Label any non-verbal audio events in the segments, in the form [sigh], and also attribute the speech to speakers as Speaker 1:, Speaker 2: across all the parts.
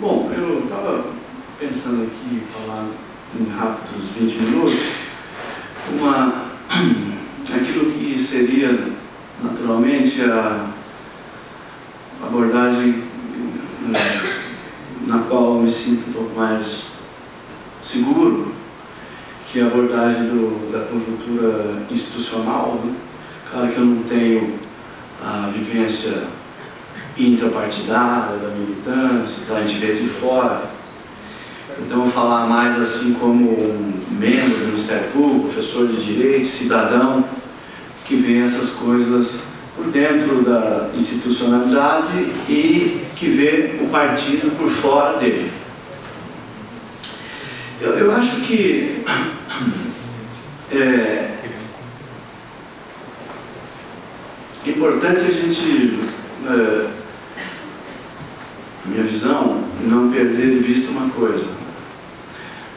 Speaker 1: Bom, eu estava pensando aqui, falar em rápidos 20 minutos, uma, aquilo que seria a abordagem eh, na qual eu me sinto um pouco mais seguro, que é a abordagem do, da conjuntura institucional. Né? Claro que eu não tenho a vivência intrapartidária da militância, então a gente vê de fora. Então, falar mais assim como um membro do Ministério Público, professor de Direito, cidadão, que vê essas coisas por dentro da institucionalidade e que vê o partido por fora dele. Eu, eu acho que [clears throat] é importante a gente é, minha visão, não perder de vista uma coisa.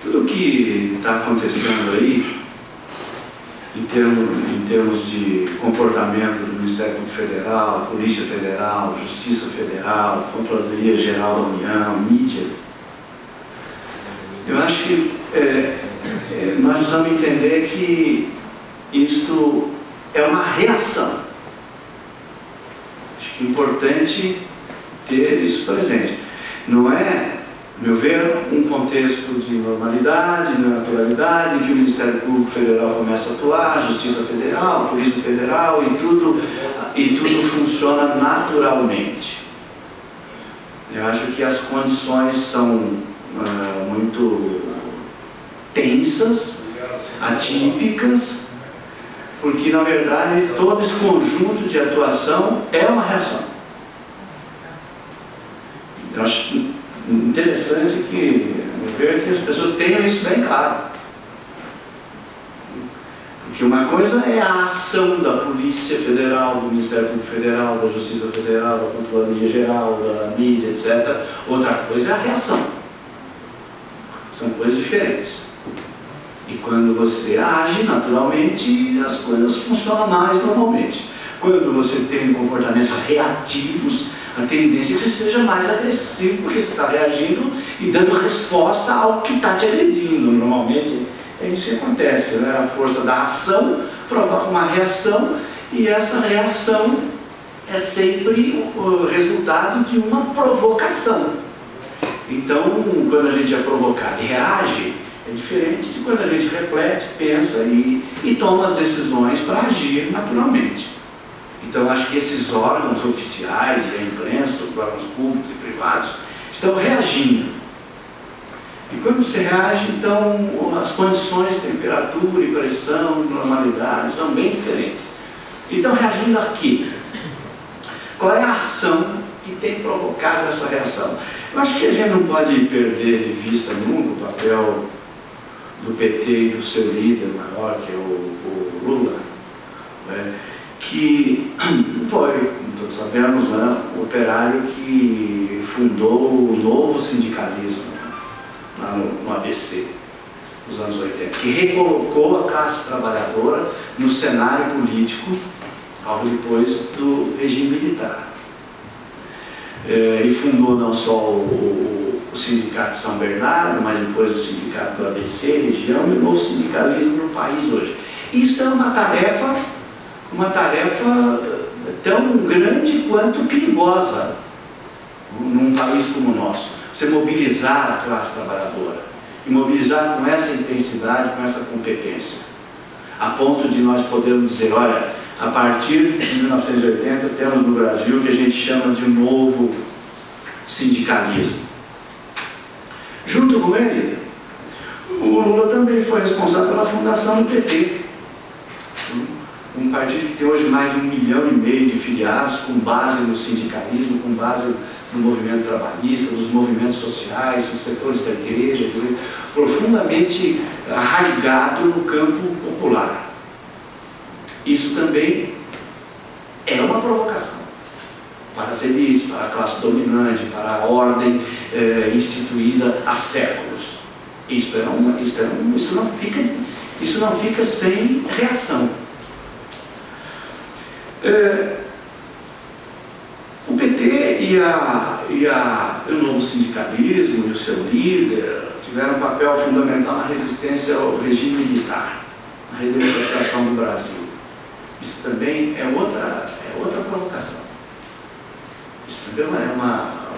Speaker 1: Tudo que está acontecendo aí, em termos, termos de comportamento do Ministério Público Federal, Polícia Federal, Justiça Federal, Controladoria Geral da União, mídia, eu acho que é, é, nós precisamos entender que isto é uma reação. Acho que é importante ter isso presente. Não é, meu ver, um contexto de normalidade, de naturalidade, que o Ministério Público Federal começa a atuar, a Justiça Federal, a Polícia Federal e tudo, e tudo funciona naturalmente. Eu acho que as condições são uh, muito tensas, atípicas, porque na verdade todo esse conjunto de atuação é uma reação. Eu acho interessante que, ver que as pessoas tenham isso bem claro. Porque uma coisa é a ação da Polícia Federal, do Ministério Público Federal, da Justiça Federal, da Controladoria Geral, da mídia, etc. Outra coisa é a reação. São coisas diferentes. E quando você age naturalmente, as coisas funcionam mais normalmente. Quando você tem comportamentos reativos, a tendência é que você seja mais agressivo, porque você está reagindo e dando resposta ao que está te agredindo. Normalmente é isso que acontece, né? a força da ação provoca uma reação e essa reação é sempre o resultado de uma provocação. Então, quando a gente é provocado e reage, é diferente de quando a gente reflete, pensa e, e toma as decisões para agir naturalmente. Então, acho que esses órgãos oficiais e a imprensa, os órgãos públicos e privados, estão reagindo. E quando você reage, então, as condições, temperatura e pressão, normalidade, são bem diferentes. Então, reagindo aqui, qual é a ação que tem provocado essa reação? Eu acho que a gente não pode perder de vista nunca o papel do PT e do seu líder maior, que é o, o Lula. Né? Que [clears throat] foi, todos sabemos, né, o operário que fundou o novo sindicalismo lá no, no ABC, nos anos 80, que recolocou a classe trabalhadora no cenário político algo depois do regime militar. É, e fundou não só o, o, Sindicato de São Bernardo, mas depois o Sindicato do ABC, região, e o novo sindicalismo no país hoje. Isso é uma tarefa uma tarefa tão grande quanto perigosa num país como o nosso. Você mobilizar a classe trabalhadora e mobilizar com essa intensidade, com essa competência, a ponto de nós podermos dizer, olha, a partir de 1980 temos no Brasil o que a gente chama de novo sindicalismo. Junto com ele, o Lula também foi responsável pela fundação do PT um partido que tem hoje mais de um milhão e meio de filiados, com base no sindicalismo, com base no movimento trabalhista, nos movimentos sociais, nos setores da igreja, quer dizer, profundamente arraigado no campo popular. Isso também é uma provocação para as elites, para a classe dominante, para a ordem eh, instituída há séculos. Isso, é uma, isso, é uma, isso, não fica, isso não fica sem reação. Eh, o PT e, a, e a, o novo sindicalismo e o seu líder tiveram um papel fundamental na resistência ao regime militar, na redemocratização do Brasil. Isso também é outra, é outra provocação. Isso também é uma,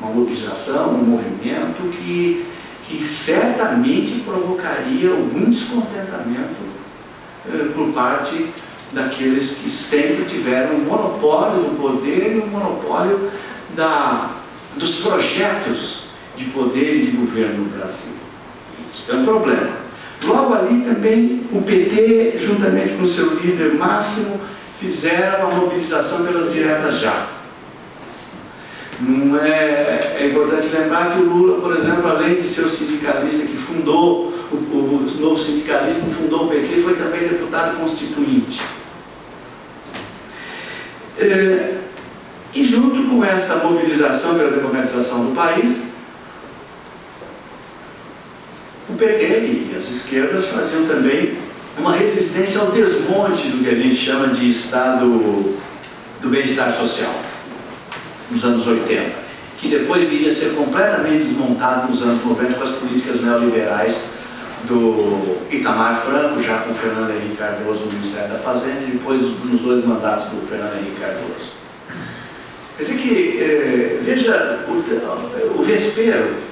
Speaker 1: uma mobilização, um movimento que, que certamente provocaria algum descontentamento eh, por parte daqueles que sempre tiveram o monopólio do poder e o monopólio da, dos projetos de poder e de governo no Brasil. Isso é um problema. Logo ali também o PT, juntamente com seu líder máximo, fizeram a mobilização pelas diretas já. Não é, é importante lembrar que o Lula, por exemplo, além de ser o sindicalista que fundou, o, o novo sindicalismo fundou o PT, foi também deputado constituinte. É, e junto com essa mobilização pela democratização do país, o PT e as esquerdas faziam também uma resistência ao desmonte do que a gente chama de Estado do bem-estar social, nos anos 80, que depois viria a ser completamente desmontado nos anos 90 com as políticas neoliberais do Itamar Franco, já com Fernando Henrique Cardoso no Ministério da Fazenda, e depois nos dois mandatos do Fernando Henrique Cardoso. Quer dizer que, eh, veja o, o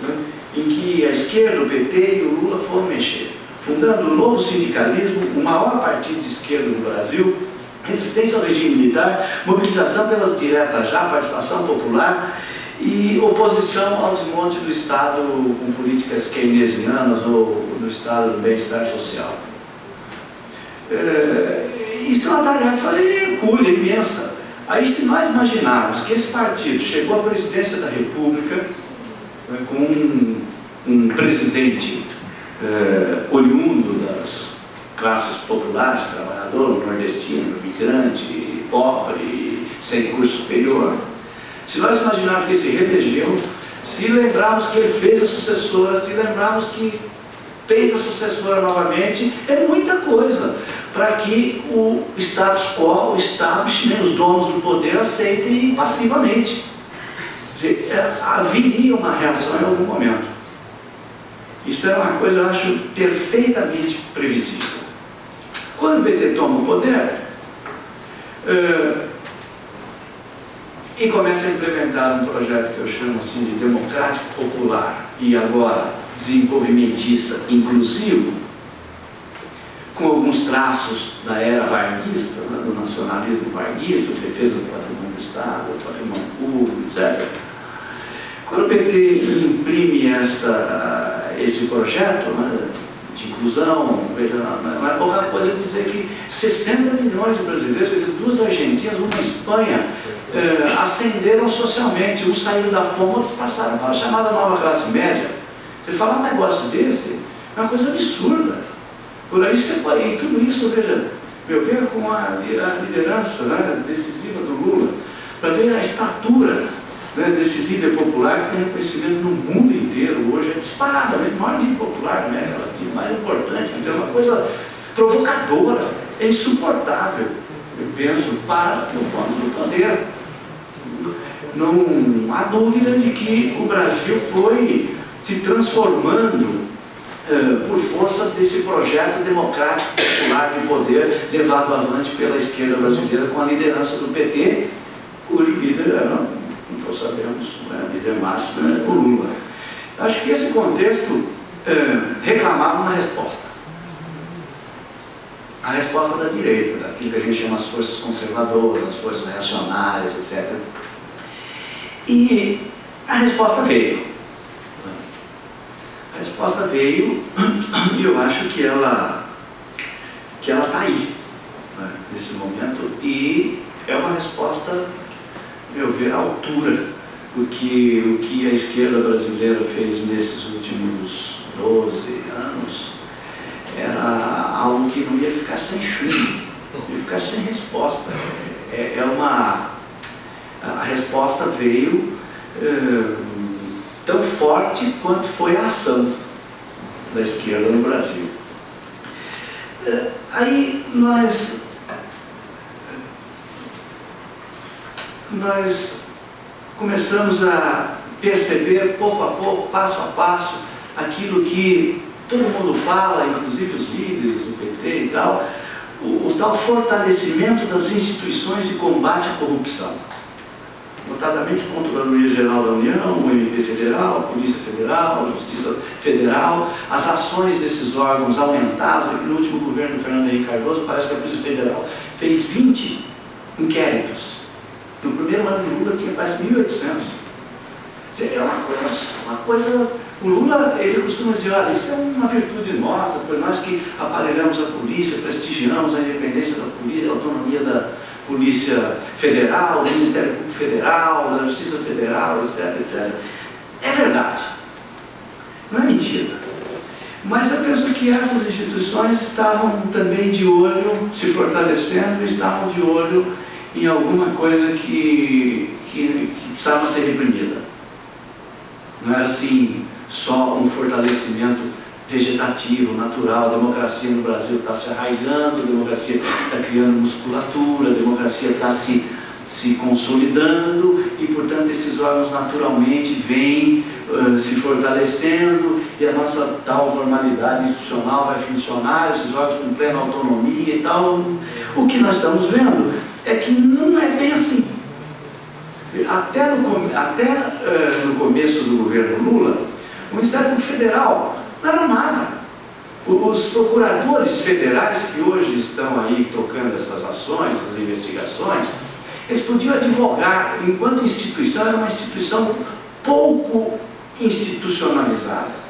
Speaker 1: né, em que a esquerda, o PT e o Lula foram mexer, fundando o novo sindicalismo, o maior partido de esquerda no Brasil, resistência ao regime militar, mobilização pelas diretas já, participação popular e oposição ao desmonte do Estado com políticas keynesianas ou do Estado do bem-estar social. É, isso é uma tarefa hercúlea, imensa. Aí se nós imaginarmos que esse partido chegou à presidência da República né, com um, um presidente é, oriundo das classes populares, trabalhador, nordestino, migrante, pobre, sem curso superior, se nós imaginarmos que ele se reelegeu, se lembrarmos que ele fez a sucessora, se lembrarmos que fez a sucessora novamente, é muita coisa para que o status quo, o establishment, os donos do poder aceitem passivamente. Dizer, é, haveria uma reação em algum momento. Isso é uma coisa, eu acho, perfeitamente previsível. Quando o PT toma o poder, uh, e começa a implementar um projeto que eu chamo assim de democrático popular e agora desenvolvimentista inclusivo, com alguns traços da era varguista, né, do nacionalismo varguista, defesa do patrimônio do Estado, do patrimônio público, etc. Quando o PT imprime esta, esse projeto né, de inclusão, veja, não é pouca coisa dizer que 60 milhões de brasileiros, quer dizer, duas Argentinas, uma Espanha, eh, ascenderam socialmente, uns saíram da fome, outros passaram para a chamada nova classe média. Você falar um negócio desse é uma coisa absurda. Por aí você pode, e tudo isso, veja, eu vejo com a, a liderança né, decisiva do Lula, para ver a estatura né, desse líder popular que tem reconhecimento no mundo inteiro hoje, é disparadamente o maior líder popular, né, mais importante, quer dizer, é uma coisa provocadora, é insuportável, eu penso, para os donos do poder não há dúvida de que o Brasil foi se transformando uh, por força desse projeto democrático popular de poder levado avante pela esquerda brasileira com a liderança do PT, cujo líder era, não sabemos, né, líder máximo, né, o Lula. Acho que esse contexto uh, reclamava uma resposta. A resposta da direita, daquilo que a gente chama as forças conservadoras, as forças reacionárias, etc e a resposta veio. A resposta veio e eu acho que ela que ela está aí, né, nesse momento, e é uma resposta, meu ver, à altura do que, o que a esquerda brasileira fez nesses últimos 12 anos era algo que não ia ficar sem chumbo. e ficar sem resposta. É, é uma. A resposta veio é, tão forte quanto foi a ação da esquerda no Brasil. Aí nós. Nós começamos a perceber pouco a pouco, passo a passo, aquilo que todo mundo fala, inclusive os líderes do PT e tal, o, o tal fortalecimento das instituições de combate à corrupção. Notadamente a Controladoria Geral da União, o MP Federal, a Polícia Federal, a Justiça Federal, as ações desses órgãos aumentadas. No último governo do Fernando Henrique Cardoso, parece que a Polícia Federal fez 20 inquéritos. No primeiro ano de Lula tinha quase 1.800. É uma coisa, uma coisa. O Lula, ele costuma dizer, olha, isso é uma virtude nossa, por nós que aparelhamos a polícia, prestigiamos a independência da polícia, a autonomia da Polícia Federal, do Ministério Público Federal, da Justiça Federal, etc, etc. É verdade. Não é mentira. Mas eu penso que essas instituições estavam também de olho, se fortalecendo, estavam de olho em alguma coisa que, que, que precisava ser reprimida. Não era assim só um fortalecimento vegetativo, natural. A democracia no Brasil está se arraigando, a democracia está criando musculatura, a democracia está se, se consolidando e, portanto, esses órgãos naturalmente vêm uh, se fortalecendo e a nossa tal normalidade institucional vai funcionar, esses órgãos com plena autonomia e tal. O que nós estamos vendo é que não é bem assim. Até no, até, uh, no começo do governo Lula, o Ministério Federal não era nada. Os procuradores federais que hoje estão aí tocando essas ações, essas investigações, eles podiam advogar, enquanto instituição, era uma instituição pouco institucionalizada.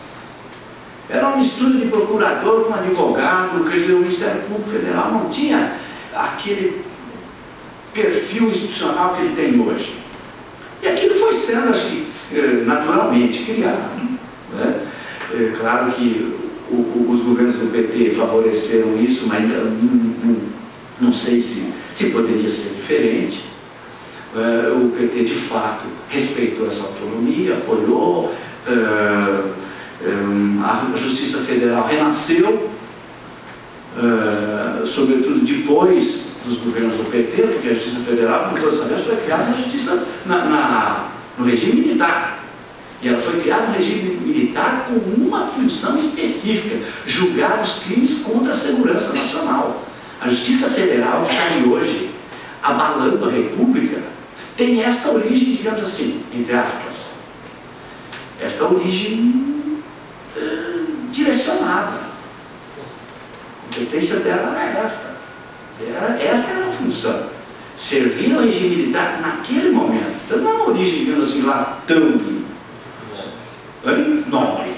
Speaker 1: Era uma mistura de procurador com advogado, quer dizer, o Ministério Público Federal não tinha aquele perfil institucional que ele tem hoje. E aquilo foi sendo assim, naturalmente criado. Né? É claro que o, o, os governos do PT favoreceram isso, mas ainda não, não, não sei se, se poderia ser diferente. É, o PT de fato respeitou essa autonomia, apoiou, é, a Justiça Federal renasceu, sobretudo depois dos governos do PT, porque a Justiça Federal, como todos sabemos, foi criada na justiça, na, na, no regime militar. E ela foi criada no regime militar com uma função específica, julgar os crimes contra a segurança nacional. A Justiça Federal que está aí hoje, abalando a República, tem esta origem, digamos assim, entre aspas, esta origem eh, direcionada. A competência dela é esta. Era, essa era a função. Servir ao regime militar naquele momento. Então não é uma origem, digamos assim, lá tão nobre.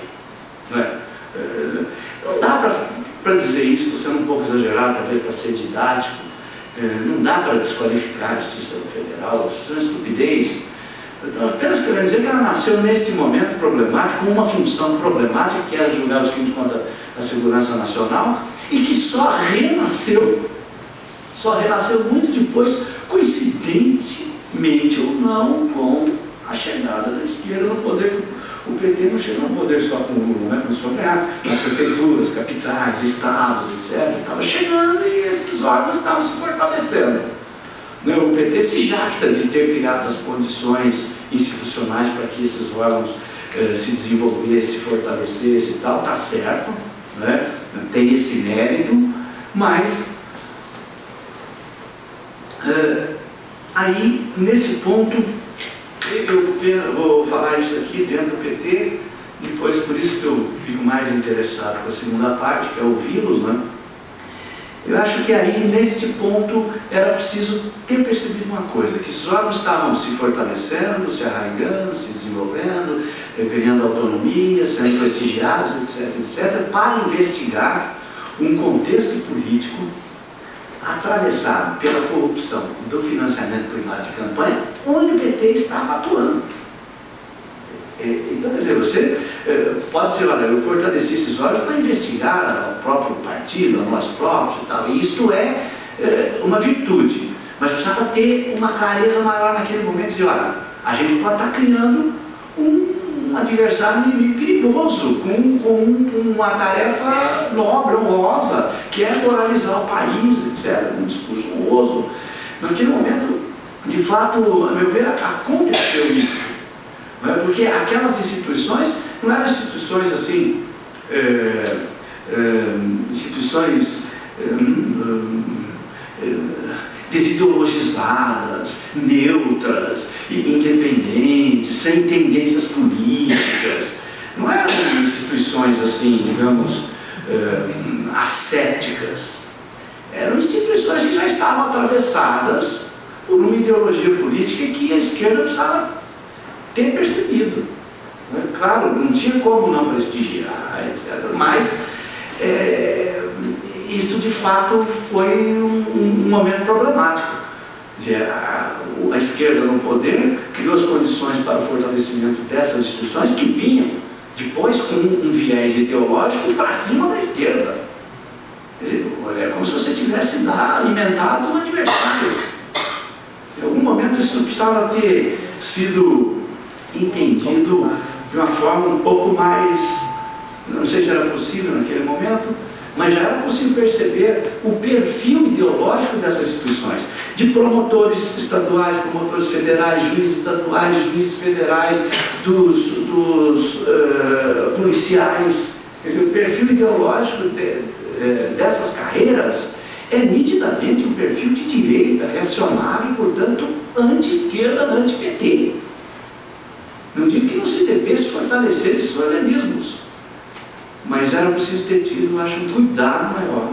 Speaker 1: Não, é? é? não dá para dizer isso, estou sendo um pouco exagerado, talvez para ser didático. É, não dá para desqualificar a Justiça Federal, isso é uma estupidez. Apenas querendo dizer que ela nasceu neste momento problemático, com uma função problemática, que era julgar os crimes contra a segurança nacional, e que só renasceu só renasceu muito depois, coincidentemente ou não, com a chegada da esquerda no poder. O PT não chegou no poder só com o Lula, né? começou a ganhar nas prefeituras, capitais, estados, etc. Estava chegando e esses órgãos estavam se fortalecendo. Né? O PT se jacta de ter criado as condições institucionais para que esses órgãos eh, se desenvolvessem, se fortalecessem e tal, está certo, né? tem esse mérito, mas Uh, aí, nesse ponto, eu vou falar isso aqui dentro do PT, depois por isso que eu fico mais interessado com a segunda parte, que é ouvi-los, né? Eu acho que aí, neste ponto, era preciso ter percebido uma coisa, que os órgãos estavam se fortalecendo, se arraigando, se desenvolvendo, ganhando autonomia, sendo prestigiados, etc., etc., para investigar um contexto político atravessado pela corrupção do financiamento privado de campanha, onde o PT estava atuando. É, então, quer dizer, você é, pode ser, olha, eu fortaleci esses olhos para investigar o próprio partido, a nós próprios e tal. E isto é, é, uma virtude, mas precisava ter uma clareza maior naquele momento, dizer, olha, a gente pode estar criando um, um adversário inimigo perigoso, com, com uma tarefa nobre, honrosa, que é moralizar o país, etc. Um discurso honroso. Naquele momento, de fato, a meu ver, aconteceu isso. Né? Porque aquelas instituições não eram instituições assim, é, é, instituições é, desideologizadas, neutras, independentes, sem tendências políticas. Não eram instituições assim, digamos, ascéticas. Eram instituições que já estavam atravessadas por uma ideologia política que a esquerda precisava ter percebido. Né? Claro, não tinha como não prestigiar, etc. Mas é, isso de fato foi um, um momento problemático. Dizer, a, a, esquerda no poder criou as condições para o fortalecimento dessas instituições que vinham depois com um viés ideológico para cima da esquerda. É como se você tivesse alimentado um adversário. Em algum momento isso precisava ter sido entendido de uma forma um pouco mais, não sei se era possível naquele momento, mas já era possível perceber o perfil ideológico dessas instituições, de promotores estaduais, promotores federais, juízes estaduais, juízes federais, dos, dos uh, policiais. Quer dizer, o perfil ideológico de, uh, dessas carreiras é nitidamente um perfil de direita, reacionário e, portanto, anti-esquerda, anti-PT. Não digo que não se devesse fortalecer esses organismos, mas era preciso ter tido, acho, um cuidado maior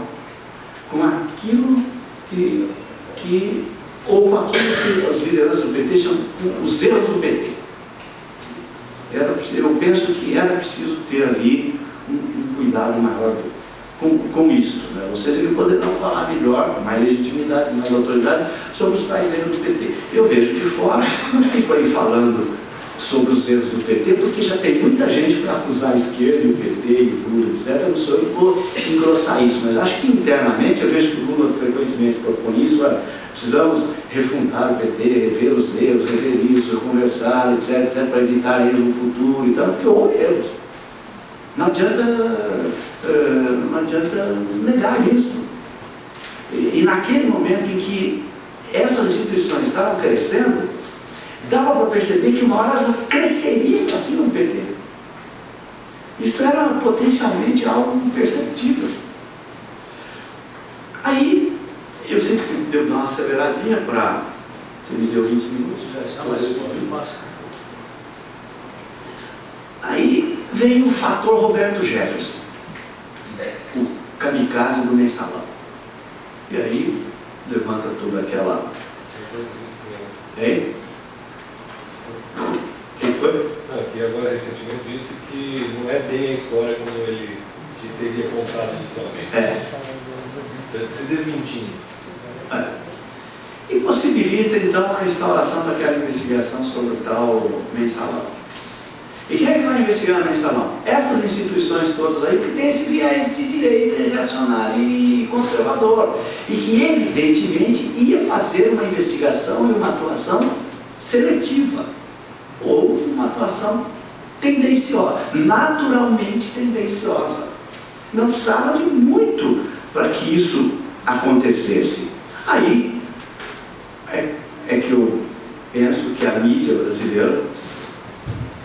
Speaker 1: com aquilo que, que ou com aquilo que as lideranças do PT chamam os erros do PT. Era, eu penso que era preciso ter ali um, um cuidado maior com, com isso. Né? Vocês poderão falar melhor, com mais legitimidade, com mais autoridade, sobre os tais erros do PT. Eu vejo de fora, [laughs] não fico aí falando sobre os erros do PT, porque já tem muita gente para acusar a esquerda, e o PT, e o Lula, etc. Eu não sou eu vou engrossar isso, mas acho que internamente, eu vejo que o Lula frequentemente propõe isso, olha, precisamos refundar o PT, rever os erros, rever isso, conversar, etc, etc, para evitar erros no futuro e tal, porque houve erros. Não adianta, não adianta negar isso. E naquele momento em que essas instituições estavam crescendo, dava para perceber que uma hora elas cresceriam para cima do PT. Isso era potencialmente algo imperceptível. Aí, eu sempre devo dar uma aceleradinha para. Você me deu 20 minutos, já está mais um passar. Aí veio o fator Roberto Jefferson, o kamikaze do mensalão. E aí levanta toda aquela. Hein? Quem foi?
Speaker 2: Não, que agora recentemente disse que não é bem a história como ele te teria contado inicialmente.
Speaker 1: É.
Speaker 2: Se desmentindo.
Speaker 1: É. E possibilita então a restauração daquela investigação sobre o tal mensalão. E quem é que vai investigar no mensalão? Essas instituições todas aí que têm esse viés de direita reacionário e conservador. E que evidentemente ia fazer uma investigação e uma atuação seletiva. Ou uma atuação tendenciosa, naturalmente tendenciosa. Não precisava de muito para que isso acontecesse. Aí é, é que eu penso que a mídia brasileira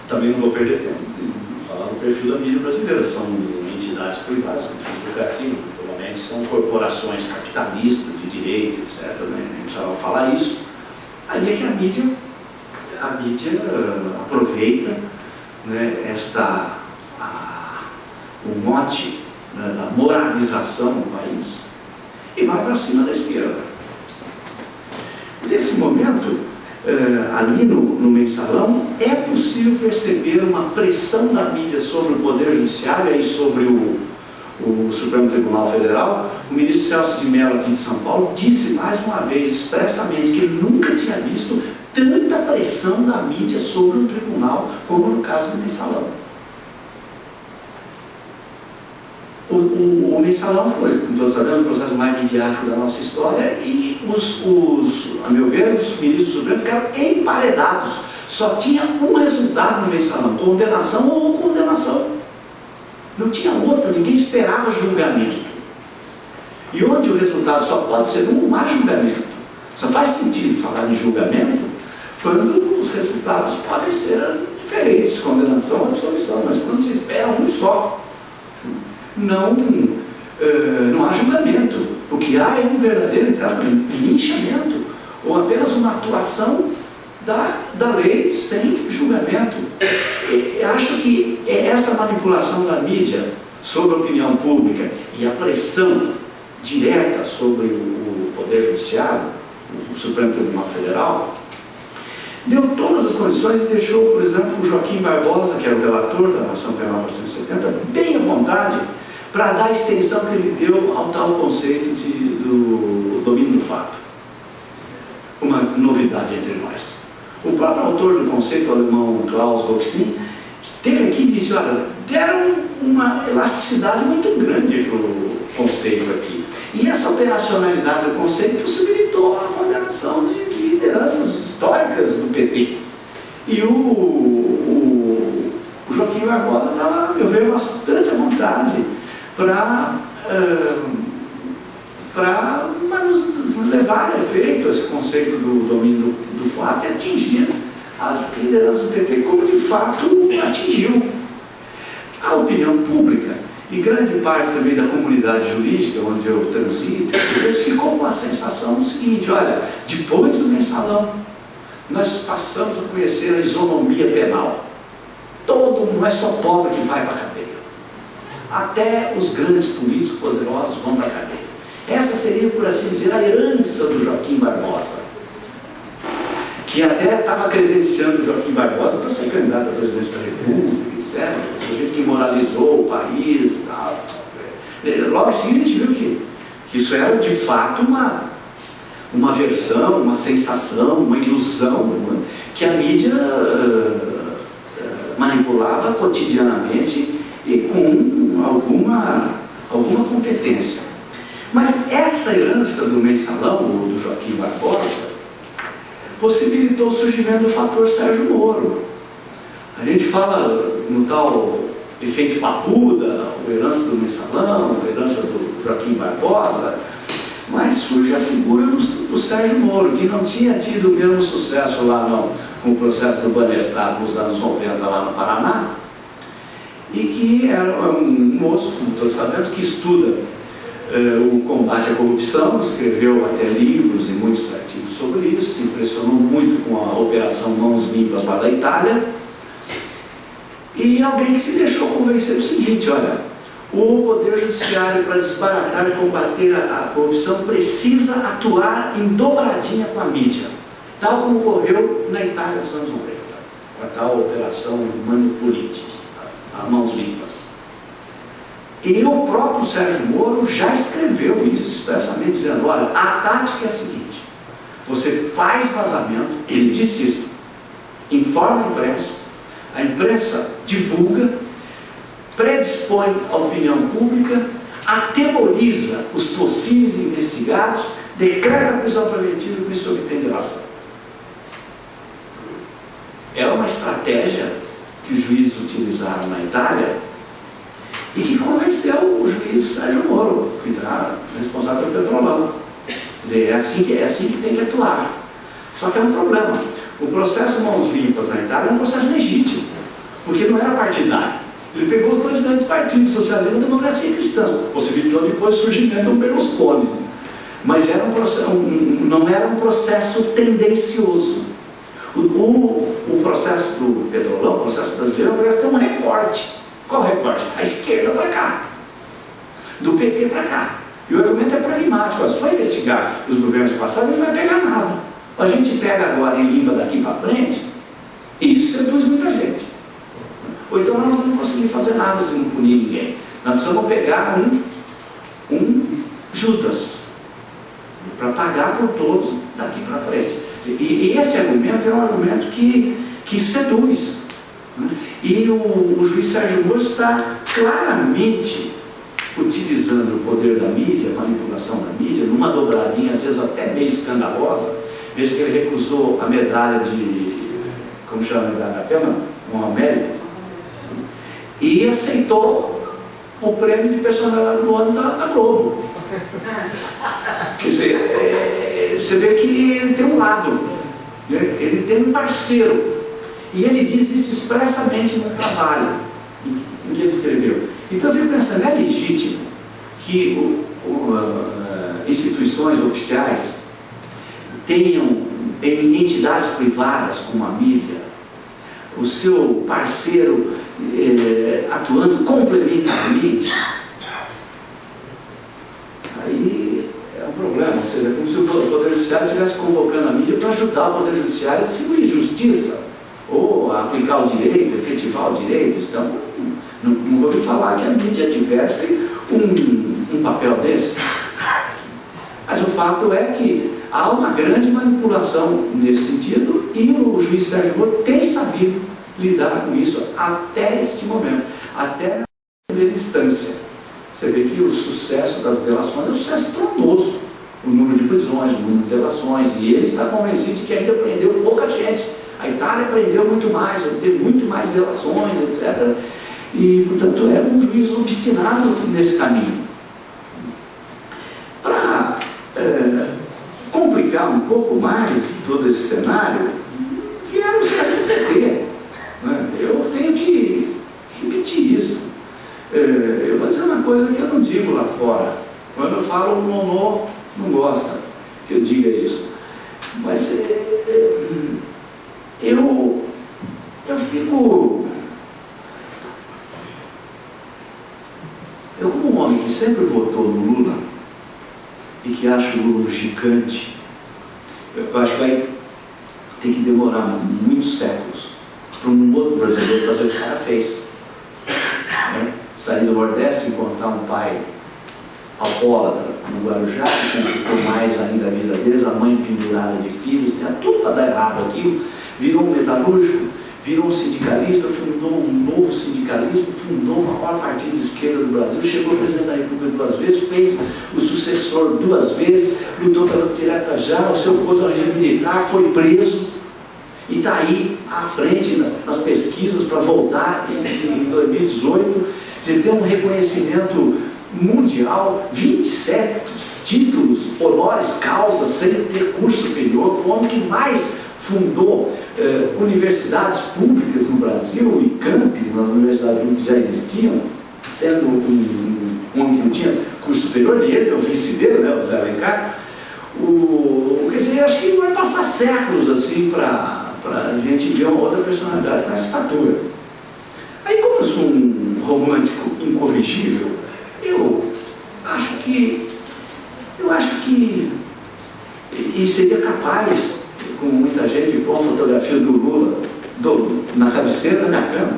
Speaker 1: também não vou perder tempo em falar do perfil da mídia brasileira. São entidades privadas, com fins provavelmente são corporações capitalistas de direito, etc. Né? Precisava falar isso. Aí é que a mídia, a mídia uh, aproveita né, esta, a, o mote né, da moralização no país e vai para cima da esquerda. Nesse momento, uh, ali no, no mensalão, é possível perceber uma pressão da mídia sobre o Poder Judiciário e sobre o, o Supremo Tribunal Federal. O ministro Celso de Mello, aqui de São Paulo, disse mais uma vez expressamente que ele nunca tinha visto tanta pressão da mídia sobre o tribunal como no caso do mensalão. O, o, o mensalão foi, como todos sabemos, o processo mais midiático da nossa história e os, os, a meu ver, os ministros do Supremo ficaram emparedados. Só tinha um resultado no mensalão, condenação ou condenação. Não tinha outra, ninguém esperava julgamento. E onde o resultado só pode ser um, há julgamento. Só faz sentido falar em julgamento quando os resultados podem ser diferentes, condenação ou absolvição, mas quando se espera um só não, uh, não há julgamento. O que há é um verdadeiro linchamento, ou apenas uma atuação da, da lei sem julgamento. E, acho que é esta manipulação da mídia sobre a opinião pública e a pressão direta sobre o, o Poder Judiciário, o Supremo Tribunal Federal, deu todas as condições e deixou, por exemplo, o Joaquim Barbosa, que era o relator da Ação Penal 470, bem à vontade para dar a extensão que ele deu ao tal conceito de, do domínio do fato. Uma novidade entre nós. O próprio autor do conceito, alemão Klaus Roxin, teve aqui e disse, olha, deram uma elasticidade muito grande para o conceito aqui. E essa operacionalidade do conceito possibilitou a condenação de, de lideranças históricas do PT. E o, o, o Joaquim Barbosa estava, meu ver, bastante à vontade para para levar a efeito esse conceito do domínio do, do fato e atingir as lideranças do PT, como de fato atingiu. A opinião pública e grande parte também da comunidade jurídica onde eu transito, ficou com a sensação do seguinte, olha, depois do mensalão, nós passamos a conhecer a isonomia penal. Todo mundo, não é só pobre que vai para a cadeia até os grandes políticos poderosos vão para a cadeia. Essa seria, por assim dizer, a herança do Joaquim Barbosa, que até estava credenciando o Joaquim Barbosa para ser candidato a presidente da República, etc. O sujeito que moralizou o país e tal. Logo em seguida a gente viu que, que isso era de fato uma, uma versão, uma sensação, uma ilusão que a mídia uh, uh, manipulava cotidianamente e com alguma, alguma competência. Mas essa herança do mensalão, do Joaquim Barbosa, possibilitou o surgimento do fator Sérgio Moro. A gente fala no tal efeito papuda, a herança do mensalão, a herança do Joaquim Barbosa, mas surge a figura do, do Sérgio Moro, que não tinha tido o mesmo sucesso lá no, com o processo do Banestado nos anos 90 lá no Paraná, e que era um moço, como todos sabemos, que estuda uh, o combate à corrupção, escreveu até livros e muitos artigos sobre isso, se impressionou muito com a Operação Mãos Limpas lá da Itália, e alguém que se deixou convencer do seguinte, olha, o Poder Judiciário, para desbaratar e combater a, a corrupção, precisa atuar em dobradinha com a mídia, tal como ocorreu na Itália nos anos 90, com a tal Operação Manipulite a mãos limpas. E o próprio Sérgio Moro já escreveu isso expressamente, dizendo, olha, a tática é a seguinte, você faz vazamento, ele disse isso, informa a imprensa, a imprensa divulga, predispõe a opinião pública, atemoriza os possíveis investigados, decreta a prisão preventiva e com isso obtém delação. É uma estratégia que os juízes utilizaram na Itália e que convenceu o juiz Sérgio Moro, que está responsável pelo petrolão. Quer dizer, é assim, que, é assim que tem que atuar. Só que é um problema. O processo Mãos Limpas na Itália é um processo legítimo, porque não era partidário. Ele pegou os dois grandes partidos, socialismo e democracia cristã, possibilitou depois o surgimento do Berlusconi. Mas era um processo, um, não era um processo tendencioso. O, o, o processo do petrolão, o processo brasileiro, parece ter um recorte. Qual recorte? A esquerda para cá, do PT para cá. E o argumento é pragmático. Se for investigar os governos passados, não vai pegar nada. A gente pega agora e limpa daqui para frente, isso seduz muita gente. Ou então nós não vamos conseguir fazer nada sem punir ninguém. Nós precisamos pegar um, um Judas para pagar por todos daqui para frente. E, e esse argumento é um argumento que, que seduz. Né? E o, o juiz Sérgio Moro está claramente utilizando o poder da mídia, a manipulação da mídia, numa dobradinha, às vezes até meio escandalosa. Veja que ele recusou a medalha de. Como chama a medalha da Câmara? Um mérito. E aceitou o prêmio de personalidade do ano da, da Globo. Quer dizer, é, você vê que ele tem um lado, né? ele tem um parceiro. E ele diz isso expressamente no trabalho em, em que ele escreveu. Então eu fico pensando, é legítimo que o, o, instituições oficiais tenham em entidades privadas como a mídia o seu parceiro eh, atuando complementarmente aí é um problema, ou seja, é como se o Poder Judiciário estivesse convocando a mídia para ajudar o Poder Judiciário a distribuir justiça, ou a aplicar o direito, efetivar o direito. Então, não, não ouvi falar que a mídia tivesse um, um papel desse. Mas o fato é que há uma grande manipulação nesse sentido e o juiz Sérgio Moro tem sabido lidar com isso até este momento, até na primeira instância. Você vê que o sucesso das delações é um sucesso estrondoso. O número de prisões, o número de delações, e ele está convencido de que ainda prendeu pouca gente. A Itália prendeu muito mais, teve muito mais delações, etc. E, portanto, é um juiz obstinado nesse caminho. É, complicar um pouco mais todo esse cenário, vieram os caras do PT. Né? Eu tenho que repetir isso. É, eu vou dizer uma coisa que eu não digo lá fora. Quando eu falo, o Nonô não gosta que eu diga isso. Mas é, é, eu, eu fico. Eu, como um homem que sempre votou no Lula que acha o Lula um gigante, eu acho que vai ter que demorar muitos séculos para um outro brasileiro fazer o que o cara fez. Né? Sair do Nordeste e encontrar um pai alcoólatra no Guarujá, que complicou mais ainda a vida deles, a mãe pendurada de filhos, tinha tudo para dar errado aquilo, virou um metalúrgico, virou sindicalista, fundou um novo sindicalismo, fundou o maior partido de esquerda do Brasil, chegou presidente da República duas vezes, fez o sucessor duas vezes, lutou pelas diretas já, o seu posto ao militar, foi preso, e está aí à frente nas pesquisas para voltar em, 2018, de ter um reconhecimento mundial, 27 títulos, honores, causas, sem ter curso superior, foi o homem que mais fundou eh, universidades públicas no Brasil e campos nas universidades públicas já existiam, sendo um, um, homem que não tinha curso superior, e ele é o vice dele, né, o Zé Alencar. O, quer dizer, acho que vai passar séculos assim para a gente ver uma outra personalidade com essa estatura. Aí, como eu sou um romântico incorrigível, eu acho que, eu acho que, e seria capaz, como muita gente, de pôr uma fotografia do Lula do, na cabeceira da minha cama.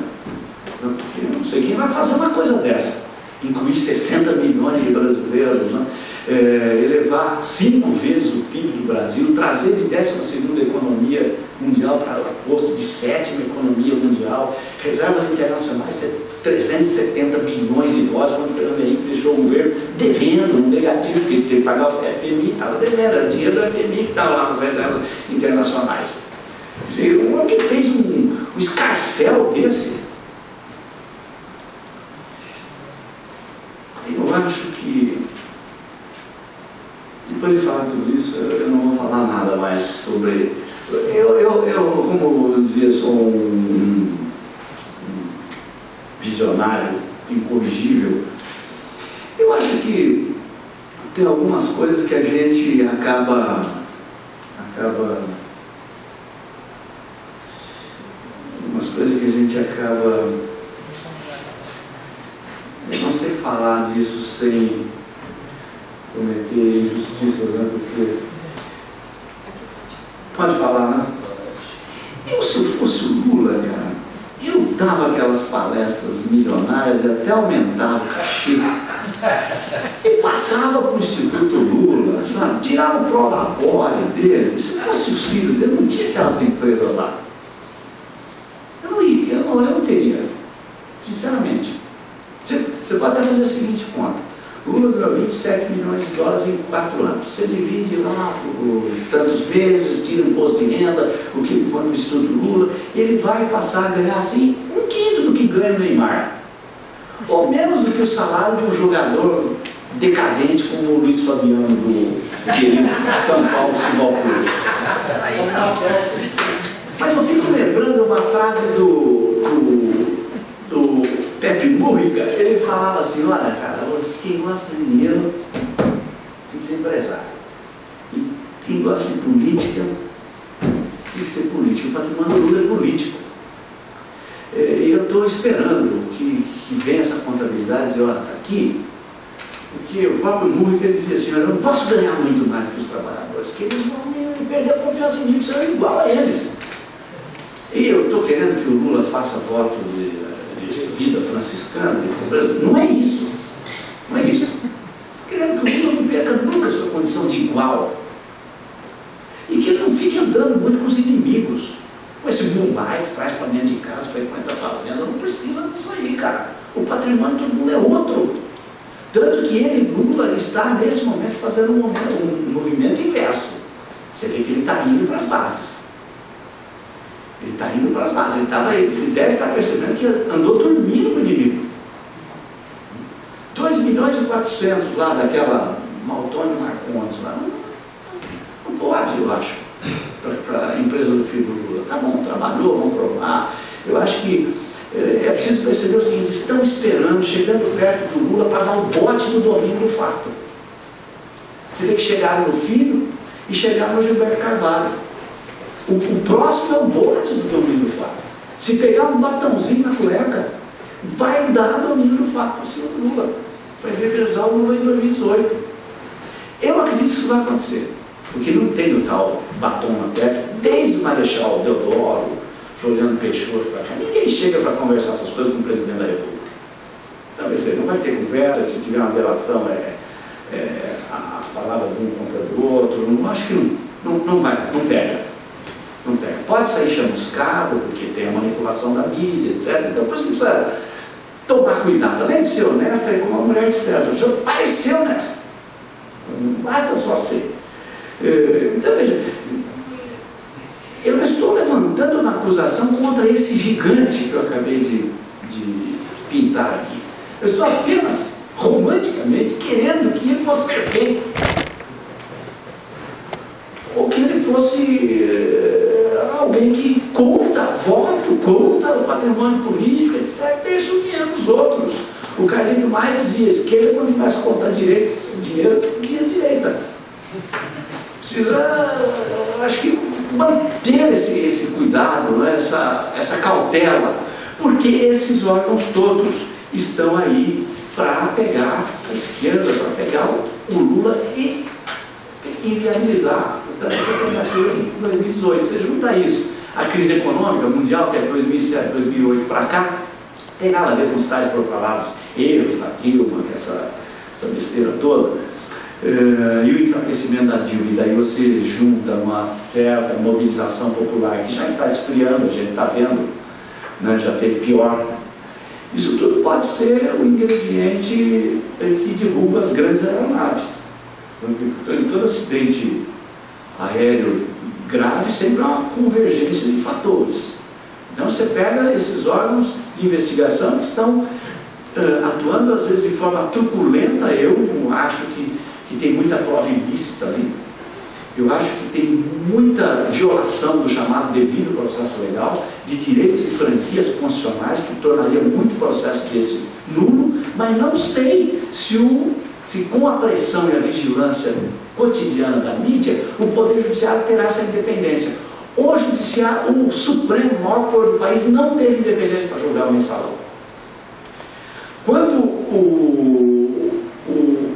Speaker 1: Eu não sei quem vai fazer uma coisa dessa. Incluir 60 milhões de brasileiros, né? É, elevar cinco vezes o PIB do Brasil, trazer de 12 economia mundial para o posto de sétima economia mundial, reservas internacionais 370 bilhões de dólares, quando o Fernando Henrique deixou o governo devendo, um negativo, porque ele teve que pagar o FMI, estava devendo, era dinheiro do FMI que estava lá nas reservas internacionais. Homem que fez um, um escarcel desse, eu acho que depois de falar tudo isso, eu não vou falar nada mais sobre. Eu, eu, eu como eu dizia, sou um visionário incorrigível. Eu acho que tem algumas coisas que a gente acaba. acaba. Algumas coisas que a gente acaba. Eu não sei falar disso sem injustiças, né? Porque. Pode falar, né? Eu, se eu fosse o Lula, cara, eu dava aquelas palestras milionárias e até aumentava o cachê. E passava para o Instituto Lula, sabe? Tirava o prolabore dele. Se fosse os filhos dele, não tinha aquelas empresas lá. Eu não ia, eu não, eu não teria. Sinceramente. Você, você pode até fazer a seguinte conta Ganhou 27 milhões de dólares em quatro anos. Você divide lá por tantos meses, tira imposto de renda, o que põe no Instituto Lula, ele vai passar a ganhar assim um quinto do que ganha o Neymar. Ou menos do que o salário de um jogador decadente como o Luiz Fabiano do São Paulo Futebol Clube. Mas eu fico lembrando uma frase do, do Pepe Múrica, ele falava assim, olha cara, quem gosta de dinheiro tem que ser empresário. E quem gosta de política tem que ser político. O patrimônio do Lula é político. É, eu estou esperando que, que venha essa contabilidade e olha, está aqui, porque o próprio Múrica dizia assim, eu não posso ganhar muito mais que os trabalhadores, que eles vão me perder a confiança em eu igual a eles. E eu estou querendo que o Lula faça voto de vida franciscana, não é isso. Não é isso. Querendo que o Lula não perca nunca sua condição de igual. E que ele não fique andando muito com os inimigos. Com esse Mumbai que traz para dentro de casa, frequenta a fazenda, não precisa disso aí, cara. O patrimônio de todo mundo é outro. Tanto que ele, Lula, está nesse momento fazendo um, um movimento inverso. Você vê que ele está indo para as bases. Ele está indo para as bases, ele, ele deve estar percebendo que andou dormindo com o inimigo. 2 milhões e 400 lá daquela Maltônio Marcondes lá. Não, não pode, eu acho, para a empresa do filho do Lula. Tá bom, trabalhou, vamos provar. Eu acho que é, é preciso perceber o seguinte, estão esperando, chegando perto do Lula para dar um bote no domínio do fato. Você tem que chegar no filho e chegar no Gilberto Carvalho. O, o próximo é o bote do domínio do fato. Se pegar um batãozinho na cueca, vai dar domínio do fato para o senhor Lula. Vai revezar o Lula em 2018. Eu acredito que isso vai acontecer. Porque não tem o tal batom na cueca, desde o Marechal Deodoro, Floriano Peixoto para cá. Ninguém chega para conversar essas coisas com o presidente da República. Então, não vai ter conversa, se tiver uma relação é, é, a palavra de um contra do outro, não, acho que não, não, não vai, não pega. Não pega. Pode sair chamuscado, porque tem a manipulação da mídia, etc. Então, por isso precisa tomar cuidado. Além de ser honesto, é como a mulher de César. Precisa parecer honesto. Não basta só ser. É, então, veja, eu não estou levantando uma acusação contra esse gigante que eu acabei de, de pintar aqui. Eu estou apenas romanticamente querendo que ele fosse perfeito. Ou que ele fosse alguém que conta voto, conta o patrimônio político, etc., deixa o dinheiro dos outros. O Carlito mais dizia, esquerda quando começa a contar direito, dinheiro, dinheiro direita. Precisa, acho que, manter esse, esse cuidado, né, essa, essa cautela, porque esses órgãos todos estão aí para pegar a esquerda, para pegar o, o Lula e inviabilizar tentativa em 2018. Você junta isso, a crise econômica mundial, que é 2007, 2008 para cá, tem nada a ver com os tais proclamados erros da Dilma, que é essa, essa besteira toda, uh, e o enfraquecimento da Dilma, e daí você junta uma certa mobilização popular que já está esfriando, a gente está vendo, né, já teve pior. Isso tudo pode ser o um ingrediente que derruba as grandes aeronaves. Em todo acidente aéreo grave sempre há uma convergência de fatores. Então você pega esses órgãos de investigação que estão uh, atuando às vezes de forma truculenta, eu acho que, que tem muita prova ilícita ali, eu acho que tem muita violação do chamado devido processo legal, de direitos e franquias constitucionais, que tornaria muito processo desse nulo, mas não sei se, o, se com a pressão e a vigilância cotidiana da mídia, o Poder Judiciário terá essa independência. O Judiciário, o Supremo, o maior poder do país, não teve independência para julgar o mensalão. Quando o, o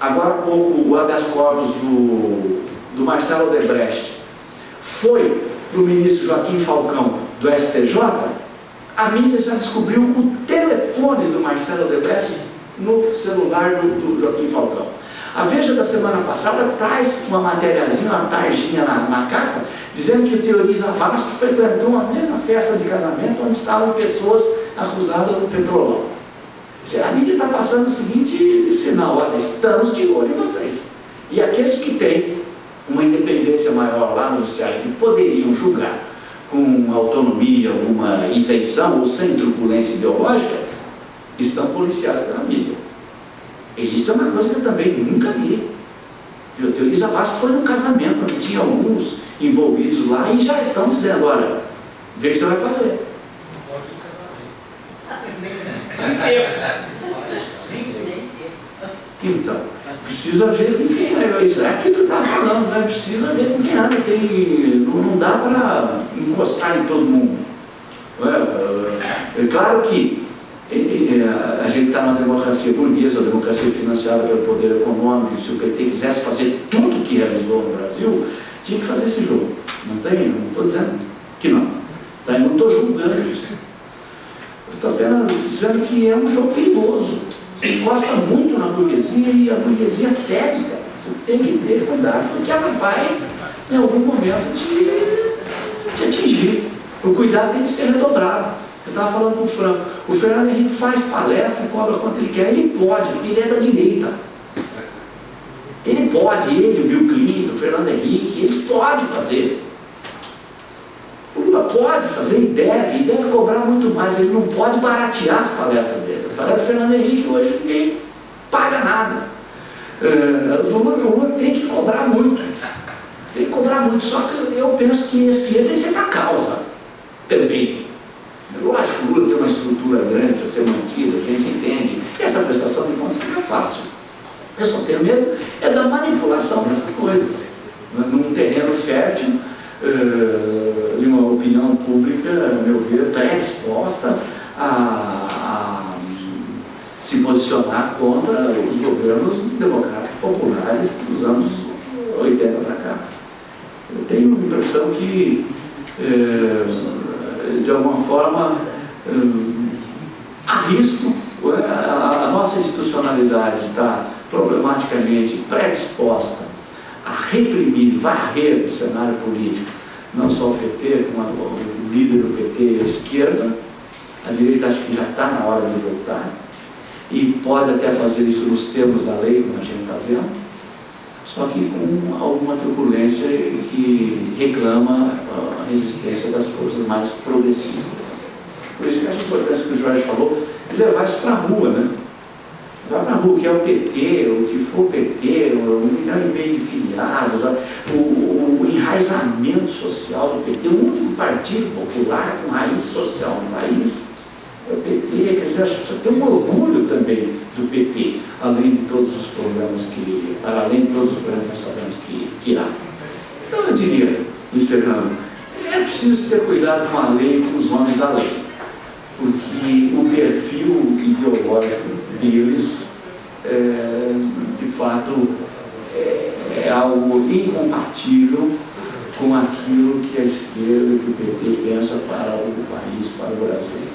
Speaker 1: agora pouco, o habeas corpus do, do Marcelo Odebrecht foi para o ministro Joaquim Falcão do STJ, a mídia já descobriu o telefone do Marcelo Odebrecht no celular do, do Joaquim Falcão. A Veja da semana passada traz uma matériazinha, uma tarjinha na, na capa, dizendo que o Teoriza Vasco frequentou a mesma festa de casamento onde estavam pessoas acusadas do petrolão. A mídia está passando o seguinte sinal, olha, estamos de olho em vocês. E aqueles que têm uma independência maior lá no judiciário, que poderiam julgar com autonomia, uma isenção ou sem turbulência ideológica, estão policiados pela mídia. E isso é uma coisa que eu também nunca vi. O Teori Zavascki foi num casamento onde tinha alguns envolvidos lá e já estão dizendo, olha, vê o que você vai fazer. Então, precisa ver com quem é. Isso é aquilo que eu estava falando, né? Precisa ver com quem anda. Tem, não, não dá para encostar em todo mundo. É, é claro que a gente está numa democracia burguesa, uma democracia financiada pelo poder econômico, se o PT quisesse fazer tudo o que realizou no Brasil, tinha que fazer esse jogo. Não tem, não estou dizendo que não. Tá? Eu não estou julgando isso. Estou apenas dizendo que é um jogo perigoso. Você gosta muito na burguesia e a burguesia fede, cara. Você tem que ter cuidado, porque ela vai, em algum momento, te, te atingir. O cuidado tem que ser redobrado. Eu estava falando com o Franco. O Fernando Henrique faz palestra, cobra quanto ele quer. Ele pode, ele é da direita. Ele pode, ele, o Bill Clinton, o Fernando Henrique, eles podem fazer. O Lula pode fazer e deve, e deve cobrar muito mais. Ele não pode baratear as palestras dele. Parece o Fernando Henrique hoje ninguém paga nada. É, o, Lula, Lula tem que cobrar muito. Tem que cobrar muito. Só que eu penso que esse dinheiro tem que ser para causa também. Grande, precisa ser mantida, a gente entende. Essa prestação de contas fica fácil. Eu só tenho medo é da manipulação dessas coisas. Num terreno fértil, uh, e uma opinião pública, a meu ver, pré-exposta a, a, se posicionar contra os governos democráticos populares dos anos 80 para cá. Eu tenho a impressão que, uh, de alguma forma, uh, há risco, a, nossa institucionalidade está problematicamente predisposta a reprimir, varrer o cenário político, não só o PT, como o líder do PT a esquerda, a direita acho que já está na hora de voltar, e pode até fazer isso nos termos da lei, como a gente está vendo, só que com alguma turbulência que reclama a resistência das forças mais progressistas. Por isso que acho importante que o Jorge falou, levar isso para a rua, né? Vai para a rua, que é o PT, o que for o PT, um milhão e meio de filiados, o, o, o, enraizamento social do PT, o único partido popular com raiz social no país é o PT. Quer dizer, acho que precisa ter um orgulho também do PT, além de todos os problemas que, para além de todos os problemas que sabemos que, que há. Então eu diria, encerrando, é preciso ter cuidado com a lei e com os homens da lei, porque o perfil ideológico deles, é, de fato, é, é, algo incompatível com aquilo que a esquerda e o PT pensa para o país, para o Brasil.